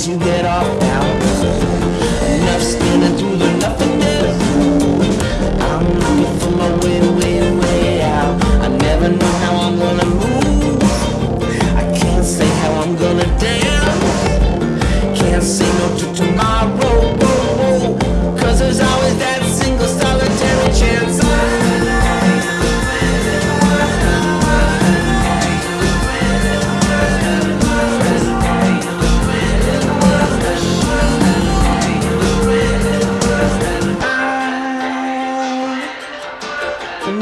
let you get off now. Enough standing through the nothingness. I'm looking for my way, way, way out. I never know how I'm gonna move. I can't say how I'm gonna dance.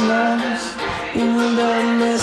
nights in the middle.